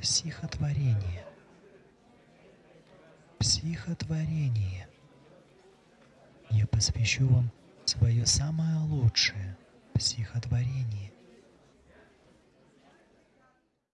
Психотворение. Психотворение. Я посвящу вам свое самое лучшее психотворение.